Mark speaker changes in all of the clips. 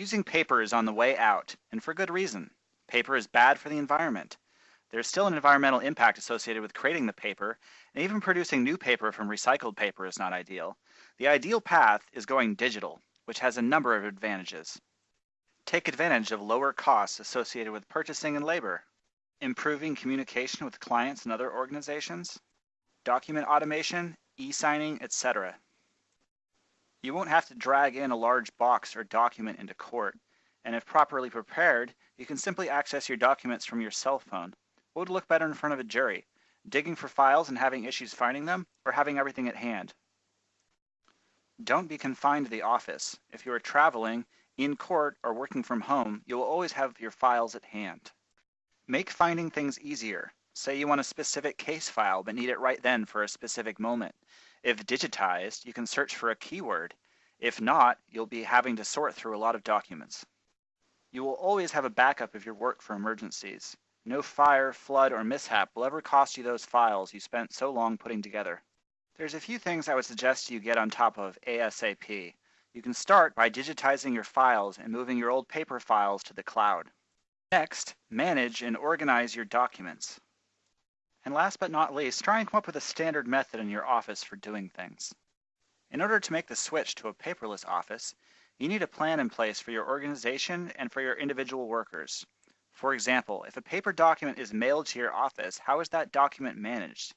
Speaker 1: Using paper is on the way out, and for good reason. Paper is bad for the environment. There is still an environmental impact associated with creating the paper, and even producing new paper from recycled paper is not ideal. The ideal path is going digital, which has a number of advantages. Take advantage of lower costs associated with purchasing and labor, improving communication with clients and other organizations, document automation, e-signing, etc. You won't have to drag in a large box or document into court, and if properly prepared, you can simply access your documents from your cell phone. What would look better in front of a jury? Digging for files and having issues finding them, or having everything at hand? Don't be confined to the office. If you are traveling, in court, or working from home, you will always have your files at hand. Make finding things easier. Say you want a specific case file but need it right then for a specific moment. If digitized, you can search for a keyword. If not, you'll be having to sort through a lot of documents. You will always have a backup of your work for emergencies. No fire, flood, or mishap will ever cost you those files you spent so long putting together. There's a few things I would suggest you get on top of ASAP. You can start by digitizing your files and moving your old paper files to the cloud. Next, manage and organize your documents. And last but not least, try and come up with a standard method in your office for doing things. In order to make the switch to a paperless office, you need a plan in place for your organization and for your individual workers. For example, if a paper document is mailed to your office, how is that document managed?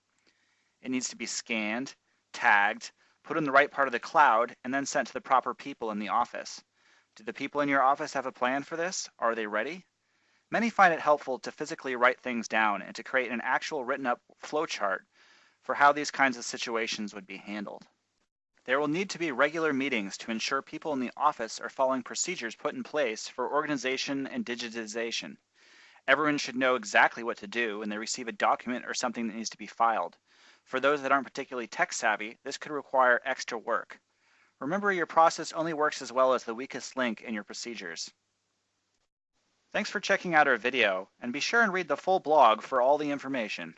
Speaker 1: It needs to be scanned, tagged, put in the right part of the cloud, and then sent to the proper people in the office. Do the people in your office have a plan for this? Are they ready? Many find it helpful to physically write things down and to create an actual written up flowchart for how these kinds of situations would be handled. There will need to be regular meetings to ensure people in the office are following procedures put in place for organization and digitization. Everyone should know exactly what to do when they receive a document or something that needs to be filed. For those that aren't particularly tech savvy, this could require extra work. Remember your process only works as well as the weakest link in your procedures. Thanks for checking out our video, and be sure and read the full blog for all the information.